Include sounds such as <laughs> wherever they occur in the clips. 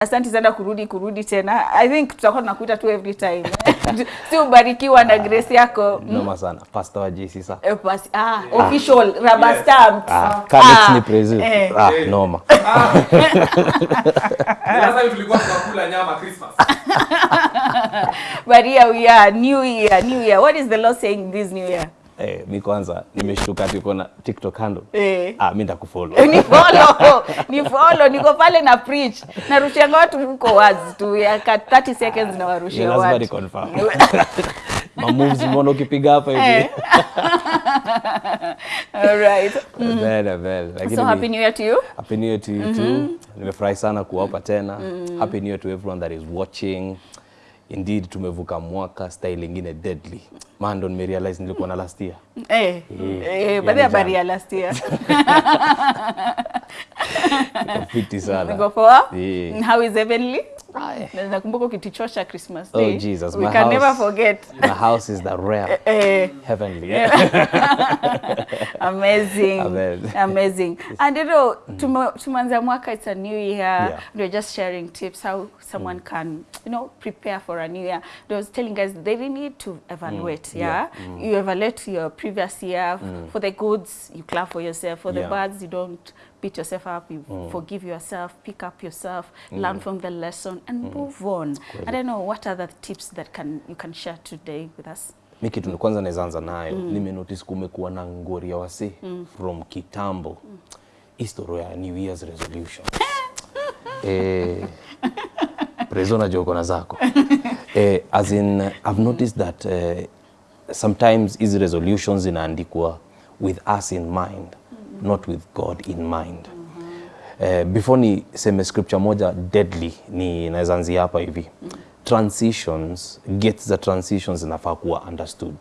Asante sana kurudi kurudi tena. I think tutakuwa tunakuita tu every time. <laughs> si ubarikiwa na grace yako. Noma sana. Pastor wa JC sasa. Eh, pas ah, official rubber stamp. Ah, Kalex ni present. eh. Ah, noma. <laughs> Sasa time tulikuwa tunakula nyama Christmas. But here we are, new year, new year. What is the Lord saying this new year? Eh, mi kwanza nimeshtuka ati uko na TikTok handle. Eh. Ah, mi ndakufollow. ni follow <laughs> ni follow niko pale na preach narushia watu huko wazi tu ya 30 seconds na warushia watu. lazima ni confirm. <laughs> Ma moves mbona ukipiga hapa hivi. Eh. <laughs> all right Vele, vele. Lakini so happy new year to you Happy New Year to you mm -hmm. too. Nimefurahi sana kuwa hapa tena. Happy New Year to everyone that is watching. Indeed tumevuka mwaka style ingine deadly. Man, ndo nimerealize nilikuwa na last year. eh eh baada ya bari ya last year <laughs> Niko fiti sana. niko poa Yeah. how is heavenly. Na nakumbuka ukitichosha christmas Oh, Jesus, we my can house. never forget. My house is the rare <laughs> eh heavenly. <laughs> amazing. Amazing. amazing. And you know tume- tumeanza mwaka it's a new year. Yeah. we're just sharing tips how someone can you know prepare for a new year. I was telling guys they need to evaluate yeah, you evaluate your previous year for the goods you clap for yourself. For the Yeah. bads you don't beat yourself up you mm. forgive yourself pick up yourself mm. learn from the lesson and mm. move on. i don't know what are the tips that can you can share today with us? Mi kitu kwanza naweza anza nayo. Nimenotice kumekuwa na ngori ya wasi from kitambo. Historia ya new year's resolution. <laughs> Eh, prezo na joko na zako. <laughs> Eh, as in i've noticed that eh, sometimes hizi resolutions zinaandikwa with us in mind not with god in mind. Uh, before ni seme scripture moja deadly ni naweza anzia hapa hivi. Transitions gates za transitions zinafaa kuwa understood.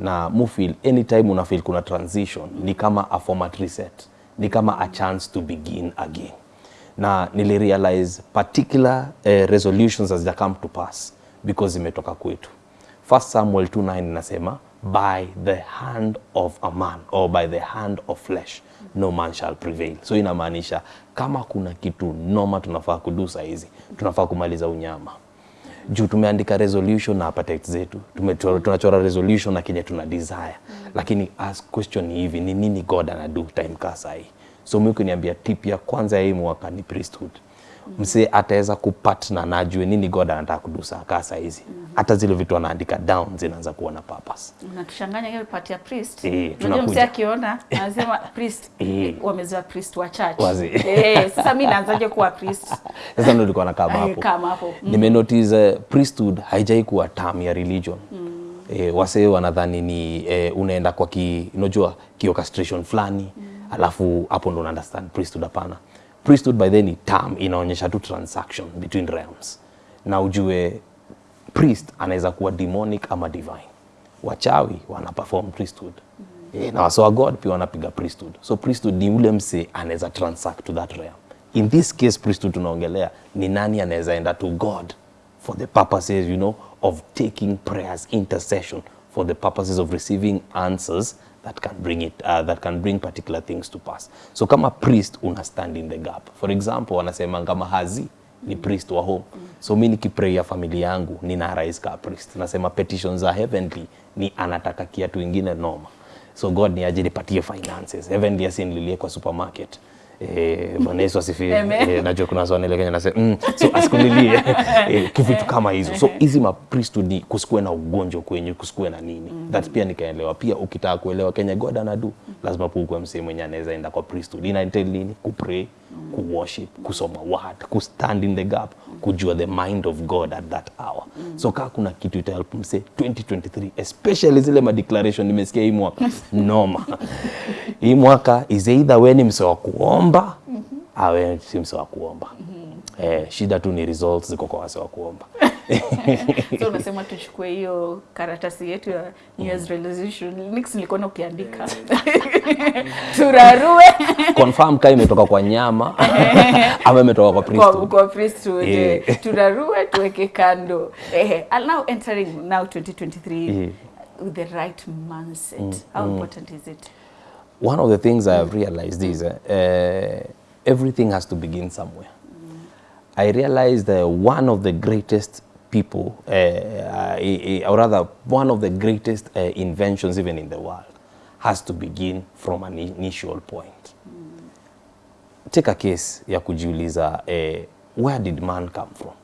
Na mufil anytime unafeel kuna transition ni kama a format reset ni kama a chance to begin again. Na nilirealize particular uh, resolutions hazija come to pass because imetoka kwetu. First Samuel 2:9 inasema by the hand of a man or by the hand of flesh no man shall prevail. So inamaanisha kama kuna kitu noma tunafaa kudu saizi, tunafaa kumaliza unyama juu tumeandika resolution na appetite zetu tunachora resolution na kenye tuna desire lakini as question ni hivi ni nini god anadu time kaa sahii? so mi ukiniambia tip ya kwanza ya hii mwaka ni priesthood msee ataweza kupatna na ajue nini god anataka kudusa kaa saa hizi. Mm -hmm. hata zile vitu anaandika down zinaanza kuwa na purpose. Unatuchanganya hiyo part ya priest. Eh, unajua mse akiona anasema <laughs> priest e. wamezoea priest wa church. Eh, sasa mimi naanzaje kuwa priest? <laughs> Sasa ndio nilikuwa nakaa Eh, hapo. kama hapo. Mm. nimenotice uh, priesthood haijai kuwa term ya religion. Mm. e, wasee wanadhani ni e, unaenda kwa ki unajua ki orchestration fulani. Mm. alafu hapo ndo una understand priesthood hapana priesthood by then ni term inaonyesha tu transaction between realms na ujue priest anaweza kuwa demonic ama divine wachawi wana perform priesthood mm. -hmm. e, na wase god pia wanapiga priesthood so priesthood ni ule mse anaweza transact to that realm in this case priesthood tunaongelea ni nani anaweza enda to god for the purposes you know of taking prayers intercession for the purposes of receiving answers that can bring it uh, that can bring particular things to pass. So kama priest una stand in the gap. For example wanasema kama hazi ni priest wa home. So mi nikipray familia yangu nina rise ka priest. Nasema petitions are heavenly ni anataka kiatu ingine noma. So god ni aje nipatie finances. Heavenly asinililie kwa supermarket Eh, Bwana Yesu asifiwe. Eh, najua kuna swali ile Kenya nasema mm, so asikulilie <laughs> <laughs> eh, kivitu kama hizo. So hizi ma priesthood ni kusikue na ugonjwa kwenye kusikue na nini. Mm. That pia nikaelewa. Pia ukitaka kuelewa Kenya God anadu lazima pukue msee mwenye anaweza enda kwa priesthood. Ina entail nini? Kupray kuworship kusoma word kustand in the gap kujua the mind of God at that hour. So kama kuna kitu ita help msee 2023 especially zile ma declaration nimesikia hii mwaka. <laughs> Noma hii mwaka is either we ni mse wa kuomba awe si mse wa kuomba. Eh, shida tu ni results ziko kwa wase wa kuomba. <laughs> So unasema tuchukue hiyo karatasi yetu ya New Year's resolution. Nix nilikuwa na ukiandika. <laughs> Turarue. Confirm kaa imetoka kwa nyama. <laughs> Ama imetoka kwa priest kwa, kwa priest yeah. turarue tuweke kando. Eh, now entering now 2023 yeah. with the right mindset. Mm. how important is it one of the things I have realized is uh, uh, everything has to begin somewhere. I realized that one of the greatest people, uh, or rather one of the greatest uh, inventions even in the world has to begin from an initial point. Take a case ya kujiuliza where did man come from?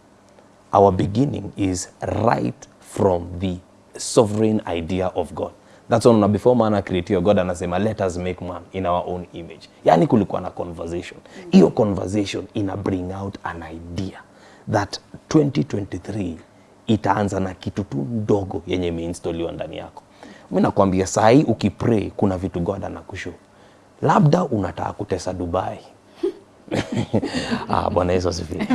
Our beginning is right from the sovereign idea of God. That's why before man created God anasema let us make man in our own image. Yani kulikuwa na conversation. Hiyo conversation ina bring out an idea that 2023 itaanza na kitu tu ndogo yenye imeinstoliwa ndani yako. Mimi nakwambia saa hii ukipray kuna vitu God anakushow. Labda unataka kutesa Dubai. Ah, Bwana Yesu asifiwe.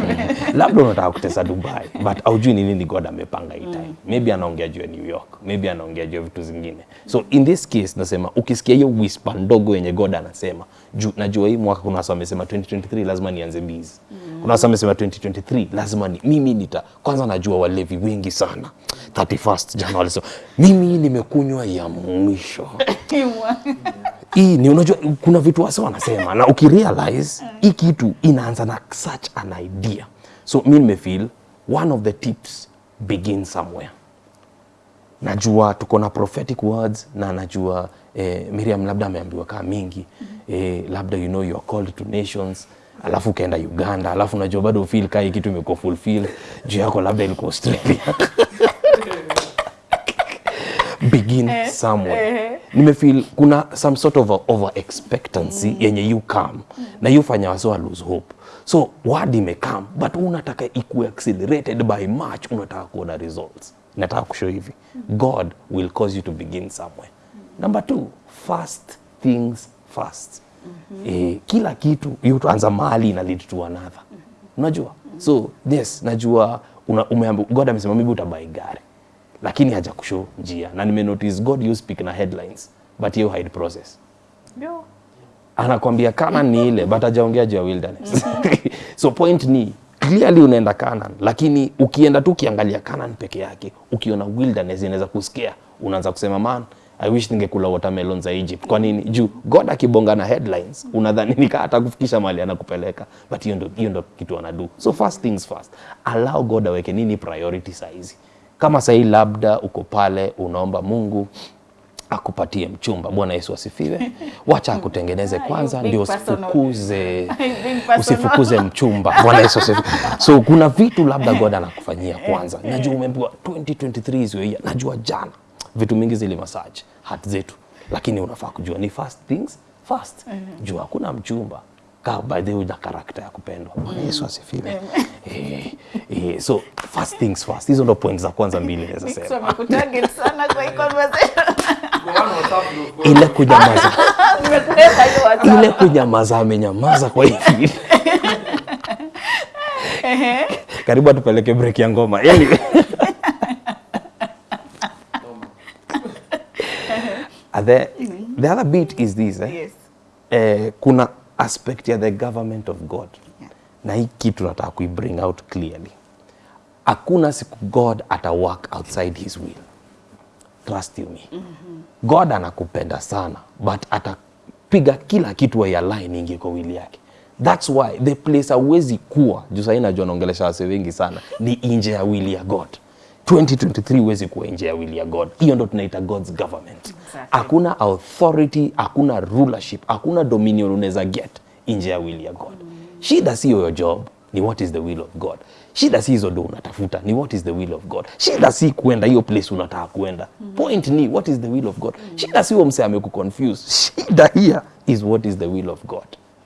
Labda unataka kutesa Dubai but haujui ni nini God amepanga hii time. Maybe anaongea juu ya New York, maybe anaongea juu ya vitu zingine. So in this case nasema ukisikia hiyo whisper ndogo yenye God anasema, juu najua hii mwaka kuna watu wamesema 2023 lazima nianze busy. Kuna watu wamesema 2023 lazima ni mimi nita kwanza najua walevi wengi sana 31st January so mimi nimekunywa ya mwisho <coughs> hii ni unajua kuna vitu wase wanasema na ukirealize hii kitu inaanza na such an idea. So mi nimefeel one of the tips begin somewhere. Najua tuko na prophetic words na najua eh, Miriam labda ameambiwa kaa mingi eh, labda you know you are called to nations alafu ukaenda Uganda alafu najua bado feel kaa hii kitu imekuwa fulfill juu yako labda ilikuwa Australia. <laughs> Begin somewhere nimefeel kuna some sort of a over expectancy mm. yenye you come mm. na you fanya wase lose hope so word imekam but unataka ikuwe accelerated by March, unataka kuona results nataka kushow hivi mm. god will cause you to begin somewhere Mm. number two fast things first. Mm -hmm. eh, kila kitu yutuanza mahali ina lead to another Mm -hmm. unajua Mm -hmm. so yes najua una, umeambi, god amesema maybe utabai gari lakini haja kushow njia na nimenotice god you speak na headlines but you hide process Yo. anakwambia Canaan ni ile but hajaongea juu ya wilderness <laughs> so point ni clearly unaenda Canaan lakini ukienda tu ukiangalia Canaan peke yake ukiona wilderness inaweza kusikia unaanza kusema man I wish ningekula watermelon za Egypt. Kwa nini? Juu God akibonga na headlines unadhani nikaa atakufikisha mahali anakupeleka, but hiyo ndio hiyo ndio kitu anadu. So first things first, allow God aweke nini priority hizi. Kama sahii labda uko pale unaomba Mungu akupatie mchumba. Bwana Yesu asifiwe. <laughs> Wacha akutengeneze kwanza, ndio usifukuze <laughs> usifukuze mchumba. Bwana Yesu asifiwe. So kuna vitu labda God anakufanyia <laughs> kwanza. Najua umeambiwa 2023 is your year. Najua jana vitu mingi zili massage hat zetu, lakini unafaa kujua ni first things first. Jua hakuna mchumba kaa by the way na karakta ya kupendwa. Bwana Yesu asifiwe. <laughs> Eh, eh, so first things first. Hizo ndo point za kwanza mbili <laughs> naweza sema. Nimekutarget sana kwa hii conversation. Ile kunyamaza <laughs> Nimekuleta hiyo WhatsApp. ile kunyamaza amenyamaza kwa hivi karibu atupeleke break ya ngoma yani the, the other bit is this eh? Yes. eh, kuna aspect ya the government of god. Yeah. na hii kitu nataka kuibring out clearly. Hakuna siku god ata work outside his will. Trust you me. God anakupenda sana but atapiga kila kitu aialign ingie kwa wili yake. Thats why the place awezi kuwa juu sahii najua naongelesha wase wengi sana ni nje ya wili ya god 2023 huwezi kuenjea will ya god hiyo ndo tunaita god's government Exactly. hakuna authority hakuna rulership hakuna dominion unaweza get nje ya will ya god Mm. shida sio your job ni what is the will of god shida si hizo ndo unatafuta ni what is the will of god shida si kuenda hiyo place unataka kuenda Mm. point ni what is the will of god Mm. shida si huo mse amekuconfuse shida here is what is the will of god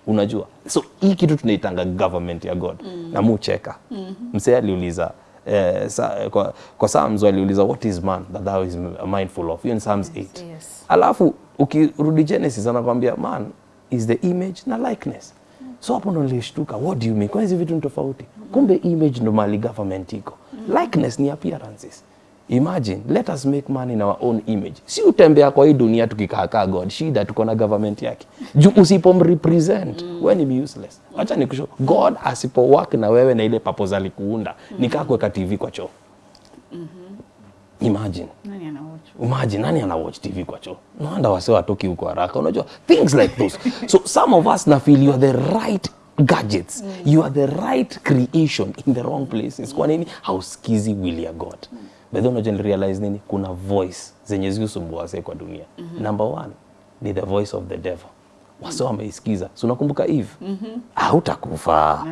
unajua so hii kitu tunaitanga government ya god Mm. na mucheka Mm -hmm. msee aliuliza eh, sa, kwa, kwa Psalms waliuliza what is man that thou is mindful of? Hiyo ni Psalms 8 yes. alafu ukirudi Genesis anakwambia man is the image na likeness. So hapo ndo nilishtuka what do you mean? Kwa hizi vitu ni tofauti. Kumbe image ndo mali government iko. Likeness ni appearances imagine let us make man in our own image. Si utembea kwa hii dunia tukikaakaa god shida tuko na government yake. Juu usipomrepresent mm. we ni useless. Wacha nikusho god asipo work na wewe na ile purpose alikuunda nikaa kuweka tv kwa choo. Imagine. Nani anawatch? imagine nani ana watch tv kwa choo? No wonder wase watoki huko haraka. Unajua things like those. So some of us na feel you are the right gadgets. You are the right creation in the wrong places. Kwa nini? Hausikizi will ya god but then unajua realize nini? Kuna voice zenye zikusumbua wase kwa dunia. Mm -hmm. number one ni the voice of the devil. Wase wameisikiza. Si unakumbuka eve? Mm -hmm. hautakufa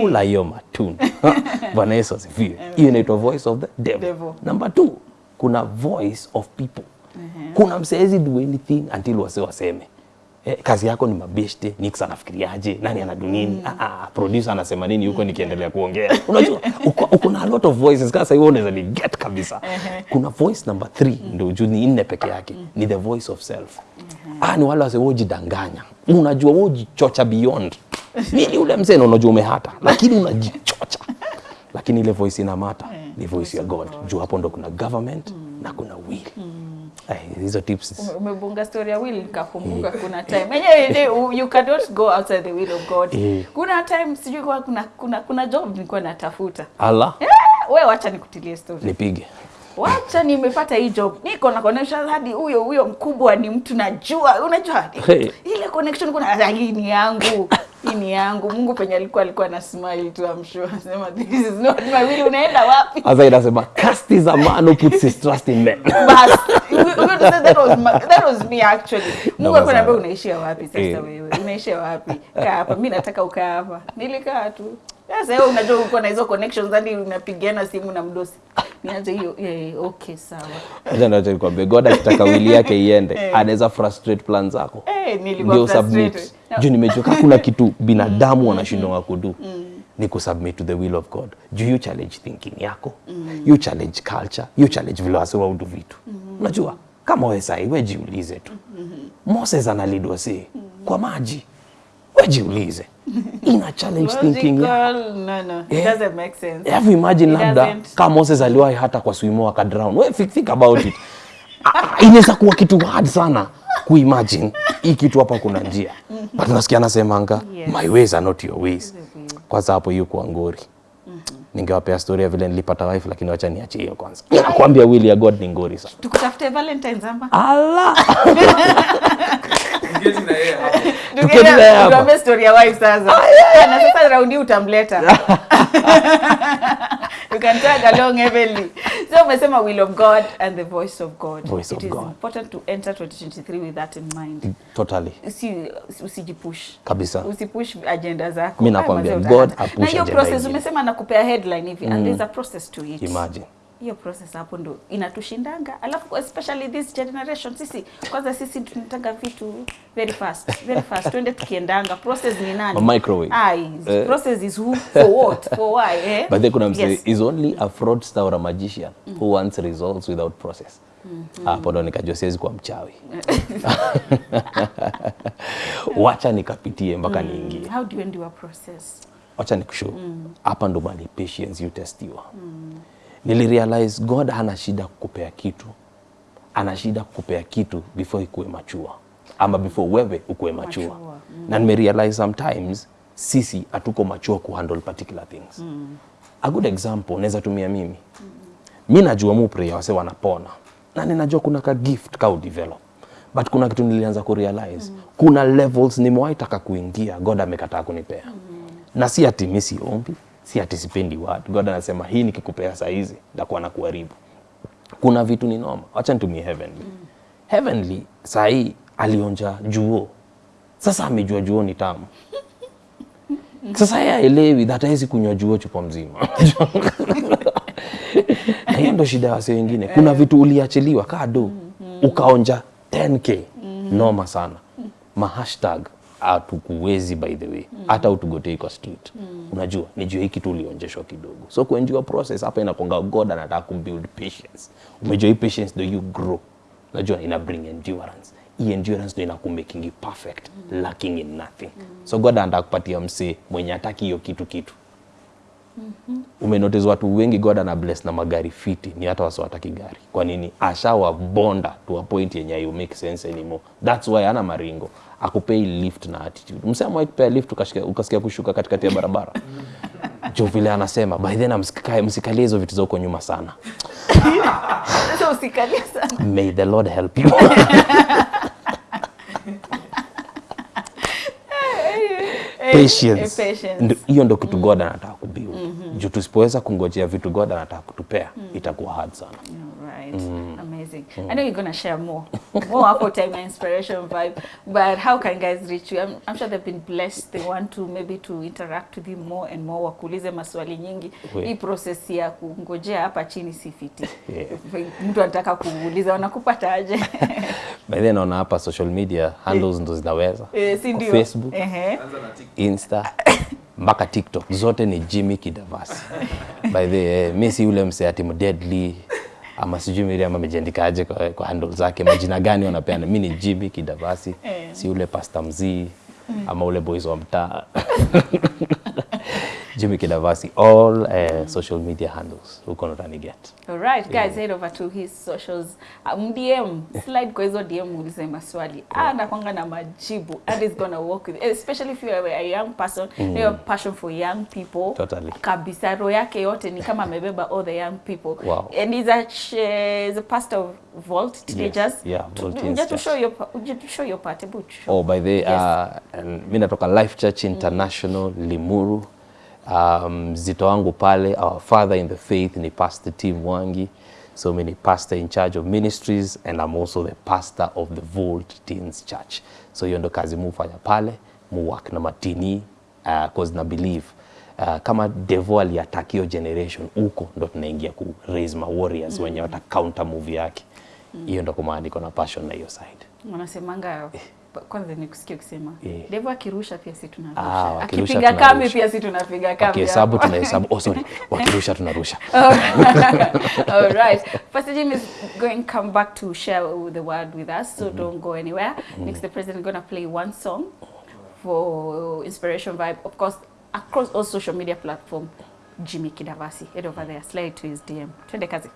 kula hiyo matunda. <laughs> Bwana yesu asifiwe. Hiyo inaitwa voice of the devil, Devil. number two kuna voice of people. Mm -hmm. kuna mseezi do anything until wase waseme Eh, kazi yako ni mabeshte nix anafikiriaje? Nani ana dunini mm. ah, ah, producer anasema nini huko nikiendelea kuongea? <laughs> Unajua uko, na a lot of voices. Kasa hiyo unaweza ni get kabisa. Kuna voice number three ndio juu ni nne peke yake. Ni the voice of self. Ah, ni wale wase wojidanganya unajua wojichocha beyond. Mimi ule mzee unajua umehata. Lakini unajichocha. Lakini ile voice inamata. Ni voice ya god. juu hapo ndo kuna government na kuna will. Ay, hizo tips. Ume- umebunga story ya will nikakumbuka kuna time. Yenyewe you cannot go outside the will of god. Eh. kuna time sijui kwa kuna, kuna, kuna job nilikuwa natafuta. Allah. Wewe acha nikutilie story. Nipige wacha nimepata hii job. Niko na connection hadi huyo huyo mkubwa ni mtu najua. Unajua Hey. ile connection kuna "Ah, hii ni yangu hii ni yangu. Mungu penye alikuwa alikuwa na smile tu I'm sure. Anasema this is not my will. Unaenda wapi? Sasa inasema cast is a man who puts his trust in men. bas. Say that was my, that was me actually. Mungu alikuwa anambia unaishia wapi sasa Eh. wewe? Unaishia wapi? Kaa hapa. Mimi nataka ukaa hapa. Nilikaa tu sasa wewe unajua uko na hizo connections hadi unapigana simu na mdosi niache hiyo eh, okay sawa Acha ndio nikwambie God akitaka wili yake iende, <laughs> anaweza frustrate plan zako. Eh, nilikuwa Ndio frustrated. <laughs> submit. Juu nimechoka kuna kitu binadamu wanashindwa kudu. Ni kusubmit to the will of God. Juu you challenge thinking yako. You challenge culture, you challenge vile wase waudu vitu. Unajua kama wewe sai wewe jiulize tu. Moses analidwa si kwa maji. Wewe jiulize. <laughs> Ina challenge thinking yako. Logical, no, no, it Eh. doesn't make sense. Have you imagine It labda doesn't. kama Moses aliwahi hata kwa swimo akadrown. Wewe think, think about it. Ah, Inaweza kuwa kitu hard sana kuimagine hii kitu hapa kuna njia. But nasikia anasemanga Yes. my ways are not your ways. Kwanza hapo hiyo kwa ngori. Ningewapea story ya vile nilipata wife lakini wacha niachie hiyo kwanza. Nakwambia will ya God ni ngori sana. tukutafute valentines ama Allah. <laughs> Tuambie story ya wife sasa. Na sasa raundi utamleta. <laughs> You can tag along heavily so umesema will of god and the voice of god. Voice it of is God. important to enter 2023 with that in mind. Totally. Usi, usijipush Kabisa. usipush agenda zako. Mi nakwambia, God apush na hiyo process umesema nakupea headline hivi and there's a process to it. Imagine. Hiyo process hapo ndo inatushindanga alafu especially this generation sisi kwanza sisi tunataka vitu very fast very fast twende tukiendanga process ni nani A microwave. Ai, uh, process is who for what for why eh <laughs> But then kuna mse Yes. is only a fraudster or a magician mm. who wants results without process. Hapo ndo nikajua siwezi kuwa mchawi. <laughs> Wacha nikapitie mpaka niingie. how do you end your process Wacha nikushow. Hapa ndo mali patience you testiwa. Nilirealize God hana shida kukupea kitu. Ana shida kukupea kitu before ikuwe machua ama before wewe ukuwe machua. mm. Na nimerealize sometimes sisi hatuko machua kuhandle particular things. A good example naweza tumia mimi. Mi najua mu prayer wase wanapona na ninajua kuna ka gift ka udevelop but kuna kitu nilianza kurealize kuna levels nimewahi taka kuingia God amekataa kunipea na si ati mi siombi si atisipendi watu. God anasema hii nikikupea saa hizi ndakuwa na kuharibu. Kuna vitu ni noma wacha nitumie heavenly. Heavenly saa hii alionja juo. Sasa amejua juo ni tamu. Sasa yeye aelewi that hawezi kunywa juo chupa mzima. <laughs> Na hiyo ndo shida ya wase wengine. Kuna vitu uliachiliwa kado ukaonja 10k noma sana. Mahashtag hatukuwezi by the way. Hata utugotei kwa street. Mm. unajua nijua hii kitu ulionjeshwa kidogo. So kuenjua process hapa inakonga god anataka kubuild patience. Umejua hii patience ndo you grow. Unajua ina bring endurance. Hii endurance ndo inakumakingi perfect mm. lacking in nothing. Mm. so god anataka kupatia msee mwenye hataki hiyo kitu kitu umenotice watu wengi god ana bless na magari fiti. Ni hata wasiwataki gari. Kwa nini? Ashawabonda to a point yenye you make sense anymore. That's why ana maringo. Akupei lift na attitude. Msema kupea lift ukasikia, ukasikia kushuka katikati ya barabara? <laughs> Jo vile anasema by then msikae msikalie hizo vitu za huko nyuma sana. <laughs> Sasa usikalie sana. May the lord help you. <laughs> Patience. hiyo ndo kitu god anataka kubiu juu tusipoweza kungojea vitu god anataka kutupea mm. itakuwa hard sana Right. Amazing. I know you're going to share more. More time inspiration vibe. But how can guys reach you? I'm, I'm sure they've been blessed. They want to maybe to interact with you more and more. Wakuulize maswali nyingi. We. Hii process ya kungojea hapa chini si fiti. Yeah. Mtu anataka kuuliza wanakupata aje? <laughs> by then naona hapa social media handles ndo zinaweza Eh, si ndio? facebook insta <laughs> mpaka tiktok. Zote ni jimmy kidavasi. <laughs> By the way, mi si yule msee ati deadly ama sijui miriam amejiandikaje kwa, kwa handle zake majina gani wanapeana. Mi ni jimmy kidavasi Eh. si yule pasta mzii ama ule boys wa mtaa <laughs> jimmy kidavasi all uh, social media handles huko ndo get. All right, guys, head over to his socials. Um, DM, slide kwa hizo DM ulize maswali. Ah, anakwanga na majibu and is gonna work with especially if you are a young person, mm. you have passion for young people. Totally. Kabisa roho yake yote ni kama amebeba all the young people. Wow. And he's a, uh, a pastor of Vault teenagers. Yes. yeah, Vault Teenagers. Just to show your just to show your part, show. Oh, by the Yes. uh, and mi natoka Life Church International mm. Limuru. Um, mzito wangu pale, our father in the faith ni Pastor Tim Wangi. So many pastor in charge of ministries and I'm also the pastor of the Volt Teens Church. So hiyo ndo kazi mufanya pale, muwak work na matini uh, cause na believe uh, kama devo aliattack hiyo generation huko ndo tunaingia ku raise ma warriors mm -hmm. wenye wata counter move yake. Hiyo mm -hmm. ndo kumaandiko na passion na hiyo side. Wanasemanga kwanza nikusikia ukisema Eh. Devo akirusha pia si tunarusha. Ah, Akipiga kambi pia si tunapiga kambi. Wakihesabu hapo. tunahesabu. Oh, sorry. Wakirusha tunarusha. <laughs> All right. Pastor Jim is going to come back to share the word with us, so mm. don't go anywhere. mm. Next, the president going to play one song for Inspiration Vibe. Of course, across all social media platform, Jimmy Kidavasi. Head over there, slide to his DM. Twende kazi.